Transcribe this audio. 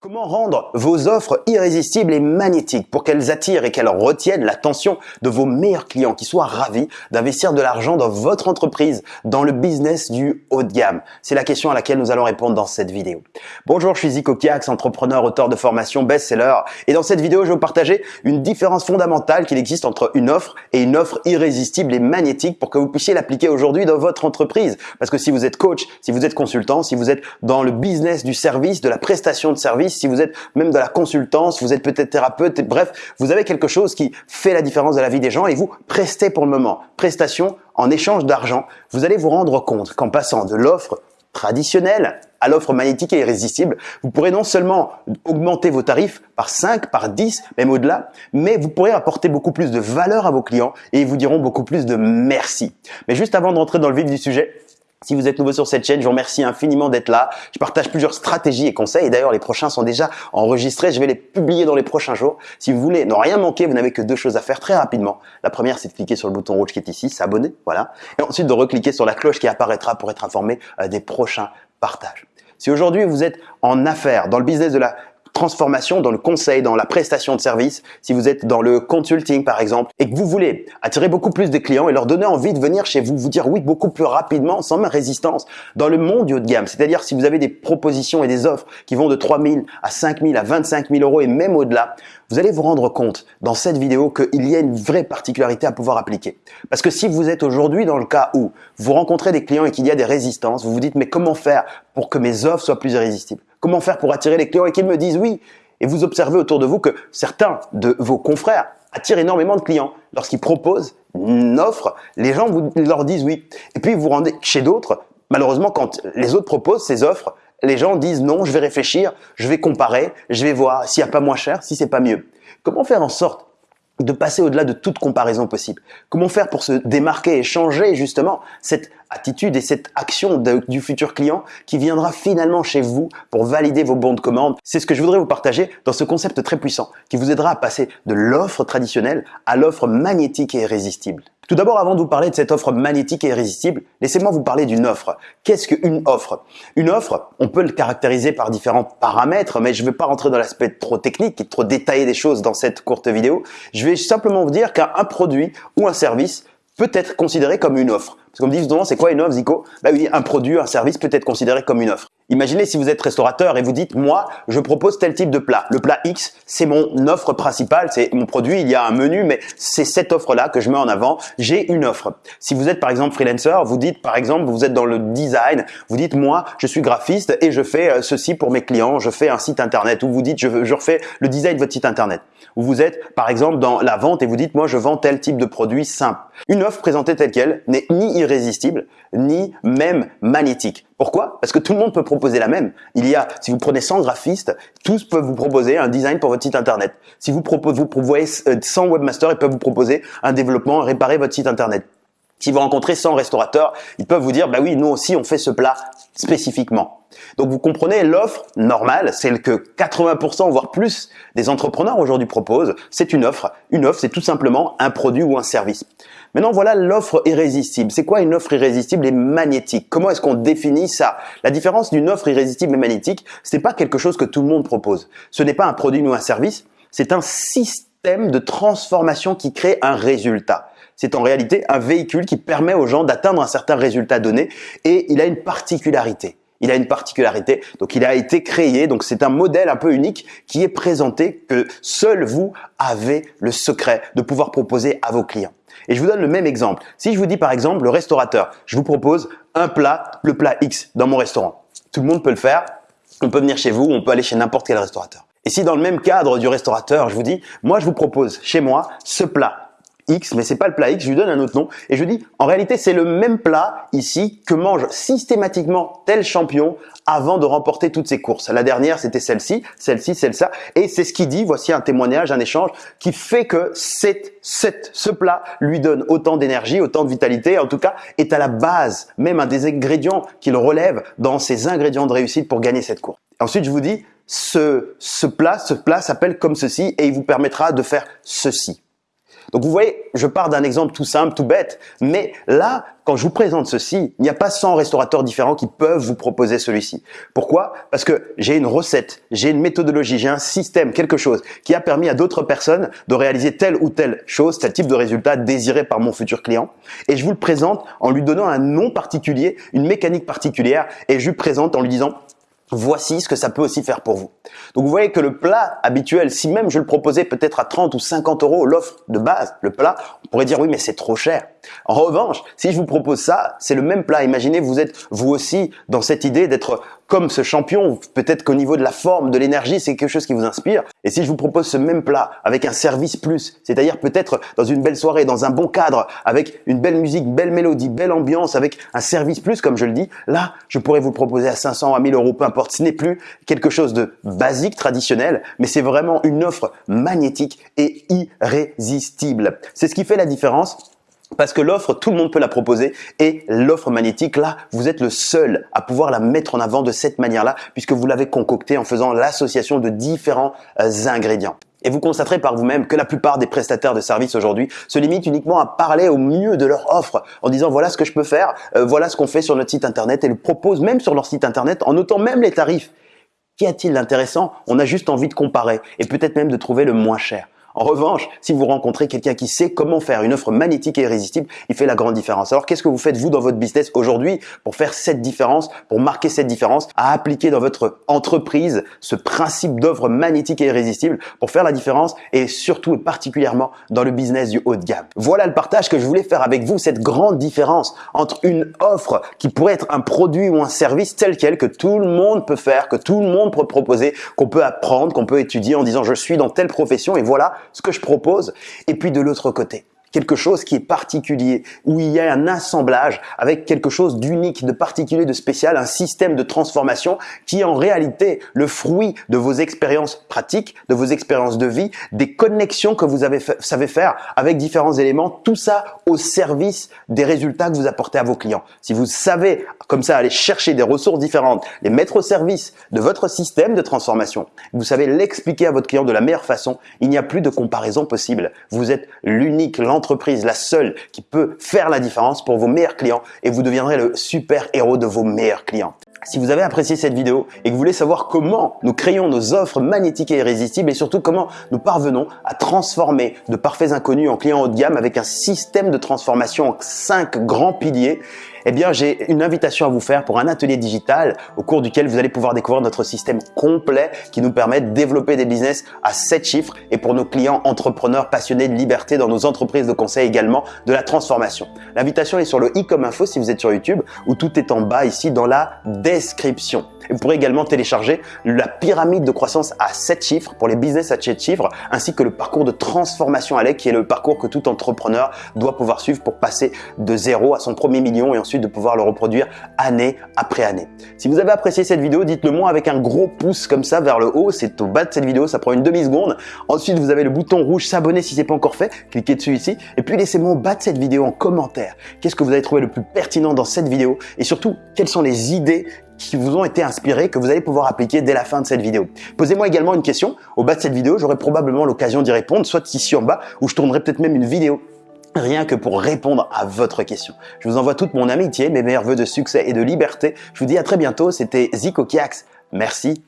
Comment rendre vos offres irrésistibles et magnétiques pour qu'elles attirent et qu'elles retiennent l'attention de vos meilleurs clients qui soient ravis d'investir de l'argent dans votre entreprise, dans le business du haut de gamme? C'est la question à laquelle nous allons répondre dans cette vidéo. Bonjour, je suis Zico Kiax, entrepreneur, auteur de formation, best-seller et dans cette vidéo, je vais vous partager une différence fondamentale qu'il existe entre une offre et une offre irrésistible et magnétique pour que vous puissiez l'appliquer aujourd'hui dans votre entreprise. Parce que si vous êtes coach, si vous êtes consultant, si vous êtes dans le business du service, de la prestation de service, si vous êtes même dans la consultance, vous êtes peut-être thérapeute, bref, vous avez quelque chose qui fait la différence de la vie des gens et vous prestez pour le moment. Prestation en échange d'argent, vous allez vous rendre compte qu'en passant de l'offre traditionnelle à l'offre magnétique et irrésistible, vous pourrez non seulement augmenter vos tarifs par 5, par 10, même au-delà, mais vous pourrez apporter beaucoup plus de valeur à vos clients et ils vous diront beaucoup plus de merci. Mais juste avant de rentrer dans le vif du sujet, si vous êtes nouveau sur cette chaîne, je vous remercie infiniment d'être là. Je partage plusieurs stratégies et conseils. D'ailleurs, les prochains sont déjà enregistrés. Je vais les publier dans les prochains jours. Si vous voulez ne rien manquer, vous n'avez que deux choses à faire très rapidement. La première, c'est de cliquer sur le bouton rouge qui est ici, s'abonner, voilà. Et ensuite de recliquer sur la cloche qui apparaîtra pour être informé euh, des prochains partages. Si aujourd'hui vous êtes en affaires, dans le business de la transformation dans le conseil, dans la prestation de service, si vous êtes dans le consulting par exemple, et que vous voulez attirer beaucoup plus de clients et leur donner envie de venir chez vous, vous dire oui beaucoup plus rapidement, sans même résistance, dans le monde du haut de gamme. C'est-à-dire si vous avez des propositions et des offres qui vont de 3 000 à 5 000 à 25 000 euros et même au-delà, vous allez vous rendre compte dans cette vidéo qu'il y a une vraie particularité à pouvoir appliquer. Parce que si vous êtes aujourd'hui dans le cas où vous rencontrez des clients et qu'il y a des résistances, vous vous dites mais comment faire pour que mes offres soient plus irrésistibles? Comment faire pour attirer les clients et qu'ils me disent oui Et vous observez autour de vous que certains de vos confrères attirent énormément de clients. Lorsqu'ils proposent une offre, les gens vous, leur disent oui. Et puis vous vous rendez chez d'autres. Malheureusement, quand les autres proposent ces offres, les gens disent non, je vais réfléchir, je vais comparer, je vais voir s'il n'y a pas moins cher, si c'est pas mieux. Comment faire en sorte de passer au-delà de toute comparaison possible. Comment faire pour se démarquer et changer justement cette attitude et cette action du futur client qui viendra finalement chez vous pour valider vos bons de commande? C'est ce que je voudrais vous partager dans ce concept très puissant qui vous aidera à passer de l'offre traditionnelle à l'offre magnétique et irrésistible. Tout d'abord, avant de vous parler de cette offre magnétique et irrésistible, laissez-moi vous parler d'une offre. Qu'est-ce qu'une offre? Une offre, on peut le caractériser par différents paramètres, mais je ne vais pas rentrer dans l'aspect trop technique et trop détaillé des choses dans cette courte vidéo. Je vais simplement vous dire qu'un produit ou un service peut être considéré comme une offre. Parce qu'on me dit souvent, c'est quoi une offre, Zico? Bah oui, un produit, un service peut être considéré comme une offre. Imaginez si vous êtes restaurateur et vous dites, moi, je propose tel type de plat. Le plat X, c'est mon offre principale, c'est mon produit, il y a un menu, mais c'est cette offre-là que je mets en avant. J'ai une offre. Si vous êtes par exemple freelancer, vous dites par exemple, vous êtes dans le design, vous dites, moi, je suis graphiste et je fais euh, ceci pour mes clients, je fais un site internet. Ou vous dites, je, je refais le design de votre site internet. Ou vous êtes par exemple dans la vente et vous dites, moi, je vends tel type de produit simple. Une offre présentée telle qu'elle n'est ni irrésistible, ni même magnétique. Pourquoi? Parce que tout le monde peut proposer la même. Il y a, si vous prenez 100 graphistes, tous peuvent vous proposer un design pour votre site internet. Si vous proposez, vous voyez 100 webmasters, ils peuvent vous proposer un développement, réparer votre site internet. Si vous rencontrez 100 restaurateurs, ils peuvent vous dire, bah oui, nous aussi, on fait ce plat spécifiquement. Donc vous comprenez, l'offre normale, celle que 80% voire plus des entrepreneurs aujourd'hui proposent, c'est une offre. Une offre, c'est tout simplement un produit ou un service. Maintenant, voilà l'offre irrésistible. C'est quoi une offre irrésistible et magnétique? Comment est-ce qu'on définit ça? La différence d'une offre irrésistible et magnétique, ce n'est pas quelque chose que tout le monde propose. Ce n'est pas un produit ou un service, c'est un système de transformation qui crée un résultat. C'est en réalité un véhicule qui permet aux gens d'atteindre un certain résultat donné et il a une particularité. Il a une particularité, donc il a été créé, donc c'est un modèle un peu unique qui est présenté que seul vous avez le secret de pouvoir proposer à vos clients. Et je vous donne le même exemple. Si je vous dis par exemple le restaurateur, je vous propose un plat, le plat X dans mon restaurant. Tout le monde peut le faire. On peut venir chez vous, on peut aller chez n'importe quel restaurateur. Et si dans le même cadre du restaurateur, je vous dis, moi je vous propose chez moi ce plat X, mais c'est pas le plat X, je lui donne un autre nom et je dis en réalité c'est le même plat ici que mange systématiquement tel champion avant de remporter toutes ses courses. La dernière c'était celle-ci, celle-ci, celle-là et c'est ce qu'il dit, voici un témoignage, un échange qui fait que cette, cette, ce plat lui donne autant d'énergie, autant de vitalité, en tout cas est à la base, même un des ingrédients qu'il relève dans ses ingrédients de réussite pour gagner cette course. Ensuite je vous dis ce, ce plat, ce plat s'appelle comme ceci et il vous permettra de faire ceci. Donc vous voyez, je pars d'un exemple tout simple, tout bête, mais là, quand je vous présente ceci, il n'y a pas 100 restaurateurs différents qui peuvent vous proposer celui-ci. Pourquoi? Parce que j'ai une recette, j'ai une méthodologie, j'ai un système, quelque chose qui a permis à d'autres personnes de réaliser telle ou telle chose, tel type de résultat désiré par mon futur client. Et je vous le présente en lui donnant un nom particulier, une mécanique particulière, et je lui présente en lui disant Voici ce que ça peut aussi faire pour vous. Donc vous voyez que le plat habituel, si même je le proposais peut-être à 30 ou 50 euros, l'offre de base, le plat, on pourrait dire oui mais c'est trop cher. En revanche, si je vous propose ça, c'est le même plat. Imaginez vous êtes vous aussi dans cette idée d'être comme ce champion, peut-être qu'au niveau de la forme, de l'énergie, c'est quelque chose qui vous inspire. Et si je vous propose ce même plat avec un service plus, c'est-à-dire peut-être dans une belle soirée, dans un bon cadre, avec une belle musique, belle mélodie, belle ambiance, avec un service plus, comme je le dis, là, je pourrais vous le proposer à 500, à 1000 euros, peu importe. Ce n'est plus quelque chose de basique, traditionnel, mais c'est vraiment une offre magnétique et irrésistible. C'est ce qui fait la différence parce que l'offre, tout le monde peut la proposer et l'offre magnétique, là, vous êtes le seul à pouvoir la mettre en avant de cette manière-là puisque vous l'avez concoctée en faisant l'association de différents euh, ingrédients. Et vous constaterez par vous-même que la plupart des prestataires de services aujourd'hui se limitent uniquement à parler au mieux de leur offre en disant voilà ce que je peux faire, euh, voilà ce qu'on fait sur notre site internet et le proposent même sur leur site internet en notant même les tarifs. Qu'y a-t-il d'intéressant? On a juste envie de comparer et peut-être même de trouver le moins cher. En revanche, si vous rencontrez quelqu'un qui sait comment faire une offre magnétique et irrésistible, il fait la grande différence. Alors qu'est-ce que vous faites vous dans votre business aujourd'hui pour faire cette différence, pour marquer cette différence, à appliquer dans votre entreprise ce principe d'offre magnétique et irrésistible pour faire la différence et surtout et particulièrement dans le business du haut de gamme? Voilà le partage que je voulais faire avec vous, cette grande différence entre une offre qui pourrait être un produit ou un service tel quel que tout le monde peut faire, que tout le monde peut proposer, qu'on peut apprendre, qu'on peut étudier en disant je suis dans telle profession et voilà ce que je propose, et puis de l'autre côté, quelque chose qui est particulier, où il y a un assemblage avec quelque chose d'unique, de particulier, de spécial, un système de transformation qui est en réalité le fruit de vos expériences pratiques, de vos expériences de vie, des connexions que vous avez savez faire avec différents éléments, tout ça au service des résultats que vous apportez à vos clients. Si vous savez comme ça aller chercher des ressources différentes, les mettre au service de votre système de transformation, vous savez l'expliquer à votre client de la meilleure façon, il n'y a plus de comparaison possible. Vous êtes l'unique, entreprise, la seule qui peut faire la différence pour vos meilleurs clients et vous deviendrez le super héros de vos meilleurs clients. Si vous avez apprécié cette vidéo et que vous voulez savoir comment nous créons nos offres magnétiques et irrésistibles et surtout comment nous parvenons à transformer de parfaits inconnus en clients haut de gamme avec un système de transformation en cinq grands piliers, eh bien, j'ai une invitation à vous faire pour un atelier digital au cours duquel vous allez pouvoir découvrir notre système complet qui nous permet de développer des business à 7 chiffres et pour nos clients entrepreneurs passionnés de liberté dans nos entreprises de conseil également de la transformation. L'invitation est sur le i comme info si vous êtes sur YouTube ou tout est en bas ici dans la description. Et vous pourrez également télécharger la pyramide de croissance à 7 chiffres pour les business à 7 chiffres ainsi que le parcours de transformation à qui est le parcours que tout entrepreneur doit pouvoir suivre pour passer de zéro à son premier million et ensuite de pouvoir le reproduire année après année. Si vous avez apprécié cette vidéo, dites-le moi avec un gros pouce comme ça vers le haut. C'est au bas de cette vidéo, ça prend une demi-seconde. Ensuite, vous avez le bouton rouge s'abonner si c'est pas encore fait. Cliquez dessus ici. Et puis, laissez-moi au bas de cette vidéo en commentaire. Qu'est-ce que vous avez trouvé le plus pertinent dans cette vidéo? Et surtout, quelles sont les idées qui vous ont été inspirées que vous allez pouvoir appliquer dès la fin de cette vidéo. Posez-moi également une question au bas de cette vidéo, j'aurai probablement l'occasion d'y répondre, soit ici en bas, ou je tournerai peut-être même une vidéo rien que pour répondre à votre question. Je vous envoie toute mon amitié, mes meilleurs voeux de succès et de liberté. Je vous dis à très bientôt, c'était Zico Kiax. Merci